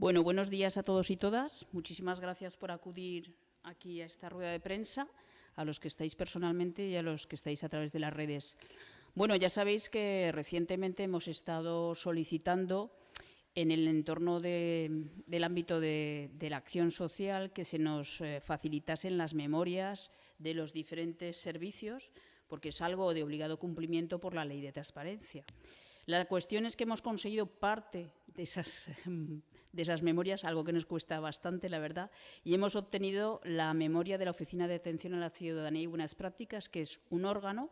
Bueno, buenos días a todos y todas. Muchísimas gracias por acudir aquí a esta rueda de prensa, a los que estáis personalmente y a los que estáis a través de las redes. Bueno, ya sabéis que recientemente hemos estado solicitando en el entorno del ámbito de, la acción social que se nos eh, facilitasen las memorias de los diferentes servicios, porque es algo de obligado cumplimiento por la ley de transparencia. La cuestión es que hemos conseguido parte de esas, de esas memorias, algo que nos cuesta bastante, la verdad, y hemos obtenido la memoria de la Oficina de Atención a la Ciudadanía y Buenas Prácticas, que es un órgano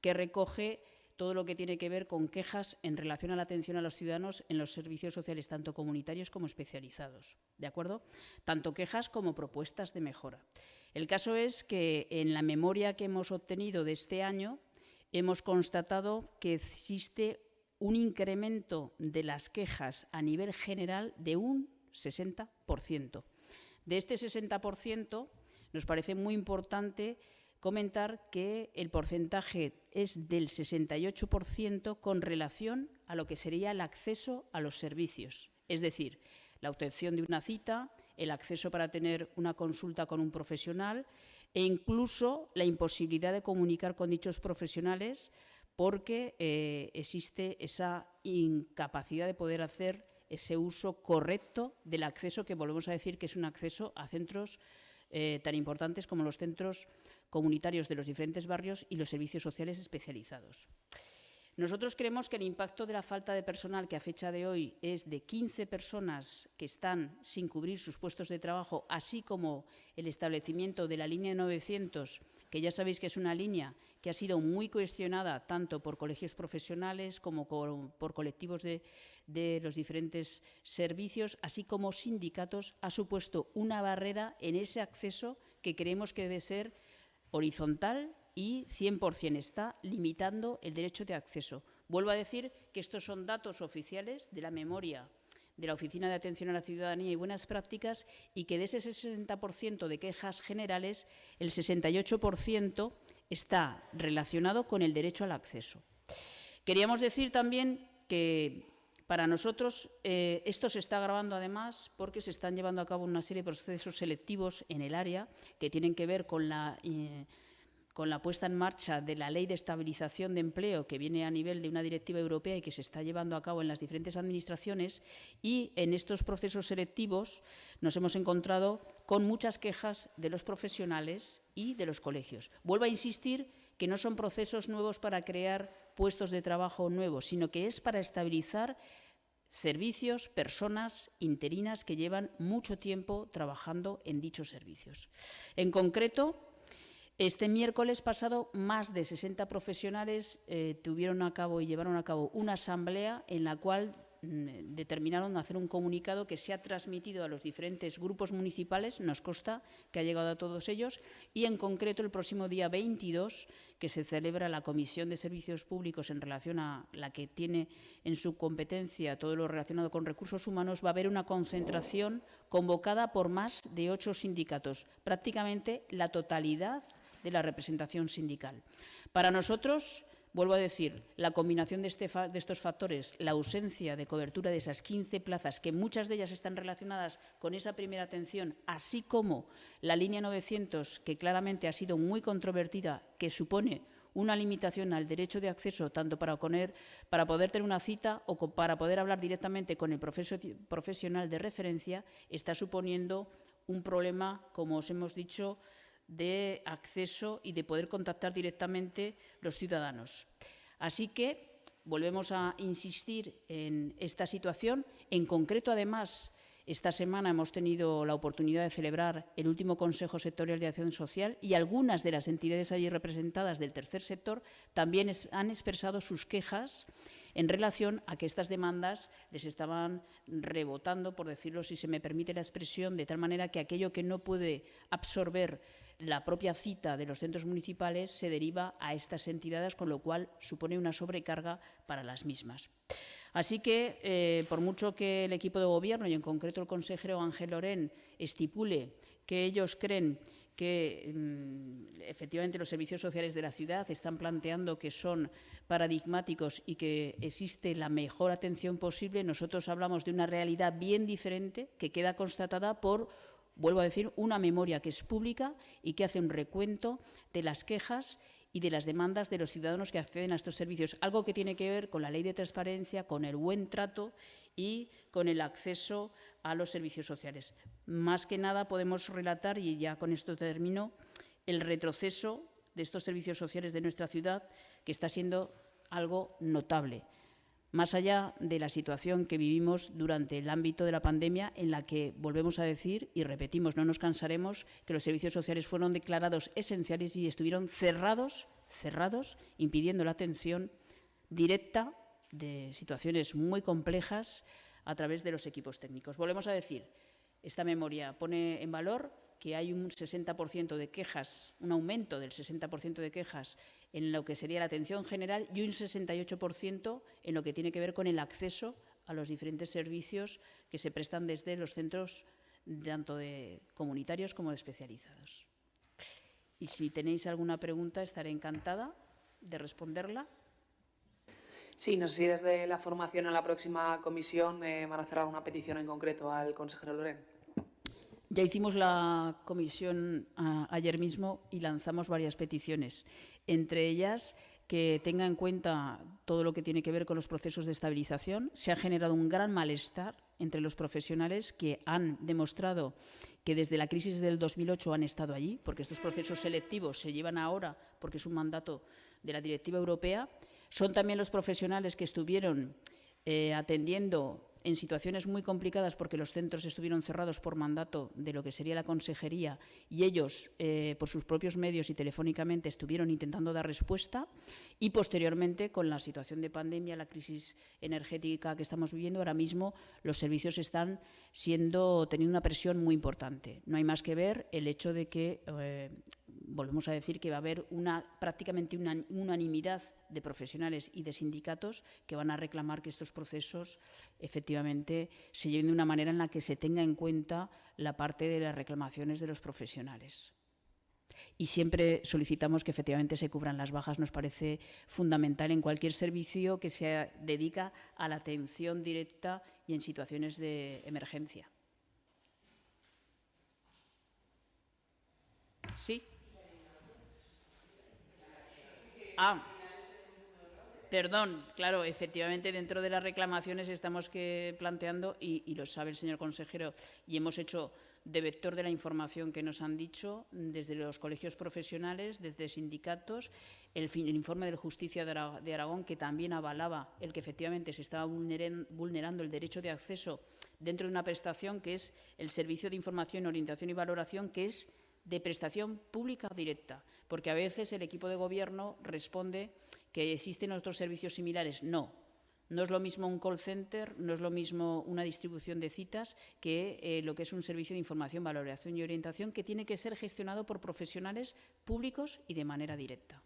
que recoge todo lo que tiene que ver con quejas en relación a la atención a los ciudadanos en los servicios sociales, tanto comunitarios como especializados. ¿De acuerdo? Tanto quejas como propuestas de mejora. El caso es que en la memoria que hemos obtenido de este año hemos constatado que existe un incremento de las quejas a nivel general de un 60%. De este 60% nos parece muy importante comentar que el porcentaje es del 68% con relación a lo que sería el acceso a los servicios, es decir, la obtención de una cita, el acceso para tener una consulta con un profesional e incluso la imposibilidad de comunicar con dichos profesionales porque eh, existe esa incapacidad de poder hacer ese uso correcto del acceso, que volvemos a decir que es un acceso a centros eh, tan importantes como los centros comunitarios de los diferentes barrios y los servicios sociales especializados. Nosotros creemos que el impacto de la falta de personal, que a fecha de hoy es de 15 personas que están sin cubrir sus puestos de trabajo, así como el establecimiento de la línea 900, que ya sabéis que es una línea que ha sido muy cuestionada tanto por colegios profesionales como por colectivos de, los diferentes servicios, así como sindicatos, ha supuesto una barrera en ese acceso que creemos que debe ser horizontal y 100% está limitando el derecho de acceso. Vuelvo a decir que estos son datos oficiales de la memoria de la Oficina de Atención a la Ciudadanía y Buenas Prácticas y que de ese 60% de quejas generales, el 68% está relacionado con el derecho al acceso. Queríamos decir también que para nosotros eh, esto se está agravando además porque se están llevando a cabo una serie de procesos selectivos en el área que tienen que ver con la... Eh, con la puesta en marcha de la Ley de Estabilización de Empleo, que viene a nivel de una directiva europea y que se está llevando a cabo en las diferentes administraciones, y en estos procesos selectivos nos hemos encontrado con muchas quejas de los profesionales y de los colegios. Vuelvo a insistir que no son procesos nuevos para crear puestos de trabajo nuevos, sino que es para estabilizar servicios, personas interinas que llevan mucho tiempo trabajando en dichos servicios. En concreto, este miércoles pasado, más de 60 profesionales eh, tuvieron a cabo y llevaron a cabo una asamblea en la cual mm, determinaron hacer un comunicado que se ha transmitido a los diferentes grupos municipales, nos consta que ha llegado a todos ellos, y en concreto el próximo día 22, que se celebra la Comisión de Servicios Públicos en relación a la que tiene en su competencia todo lo relacionado con recursos humanos, va a haber una concentración convocada por más de ocho sindicatos, prácticamente la totalidad de la representación sindical. Para nosotros, vuelvo a decir, la combinación de, este estos factores, la ausencia de cobertura de esas 15 plazas, que muchas de ellas están relacionadas con esa primera atención, así como la línea 900, que claramente ha sido muy controvertida, que supone una limitación al derecho de acceso tanto para, poner, para poder tener una cita o para poder hablar directamente con el profesional de referencia, está suponiendo un problema, como os hemos dicho, de acceso y de poder contactar directamente los ciudadanos. Así que volvemos a insistir en esta situación. En concreto, además, esta semana hemos tenido la oportunidad de celebrar el último Consejo Sectorial de Acción Social y algunas de las entidades allí representadas del tercer sector también han expresado sus quejas en relación a que estas demandas les estaban rebotando, por decirlo si se me permite la expresión, de tal manera que aquello que no puede absorber la propia cita de los centros municipales se deriva a estas entidades, con lo cual supone una sobrecarga para las mismas. Así que, eh, por mucho que el equipo de gobierno y en concreto el consejero Ángel Lorén estipule que ellos creen que mm, efectivamente los servicios sociales de la ciudad están planteando que son paradigmáticos y que existe la mejor atención posible, nosotros hablamos de una realidad bien diferente que queda constatada por vuelvo a decir, una memoria que es pública y que hace un recuento de las quejas y de las demandas de los ciudadanos que acceden a estos servicios, algo que tiene que ver con la ley de transparencia, con el buen trato y con el acceso a los servicios sociales. Más que nada podemos relatar, y ya con esto termino, el retroceso de estos servicios sociales de nuestra ciudad, que está siendo algo notable más allá de la situación que vivimos durante el ámbito de la pandemia, en la que volvemos a decir y repetimos, no nos cansaremos, que los servicios sociales fueron declarados esenciales y estuvieron cerrados, cerrados, impidiendo la atención directa de situaciones muy complejas a través de los equipos técnicos. Volvemos a decir, esta memoria pone en valor que hay un 60% de quejas, un aumento del 60% de quejas en lo que sería la atención general y un 68% en lo que tiene que ver con el acceso a los diferentes servicios que se prestan desde los centros tanto de comunitarios como de especializados. Y si tenéis alguna pregunta, estaré encantada de responderla. Sí, no sé si desde la formación a la próxima comisión eh, van a hacer alguna petición en concreto al consejero Loren. Ya hicimos la comisión ayer mismo y lanzamos varias peticiones, entre ellas que tenga en cuenta todo lo que tiene que ver con los procesos de estabilización. Se ha generado un gran malestar entre los profesionales que han demostrado que desde la crisis del 2008 han estado allí, porque estos procesos selectivos se llevan ahora porque es un mandato de la directiva europea. Son también los profesionales que estuvieron eh, atendiendo en situaciones muy complicadas porque los centros estuvieron cerrados por mandato de lo que sería la consejería y ellos, eh, por sus propios medios y telefónicamente, estuvieron intentando dar respuesta y posteriormente, con la situación de pandemia, la crisis energética que estamos viviendo, ahora mismo los servicios están siendo teniendo una presión muy importante. No hay más que ver el hecho de que eh, volvemos a decir que va a haber una, prácticamente una unanimidad de profesionales y de sindicatos que van a reclamar que estos procesos efectivamente se lleven de una manera en la que se tenga en cuenta la parte de las reclamaciones de los profesionales. Y siempre solicitamos que efectivamente se cubran las bajas. Nos parece fundamental en cualquier servicio que se dedica a la atención directa y en situaciones de emergencia. Sí. Ah, perdón, claro, efectivamente dentro de las reclamaciones estamos que planteando, y, lo sabe el señor consejero, y hemos hecho de vector de la información que nos han dicho desde los colegios profesionales, desde sindicatos, el, informe de Justicia de Aragón, que también avalaba el que efectivamente se estaba vulnerando el derecho de acceso dentro de una prestación que es el Servicio de Información, Orientación y Valoración, que es de prestación pública directa, porque a veces el equipo de gobierno responde que existen otros servicios similares. No, no es lo mismo un call center, no es lo mismo una distribución de citas que eh, lo que es un servicio de información, valoración y orientación que tiene que ser gestionado por profesionales públicos y de manera directa.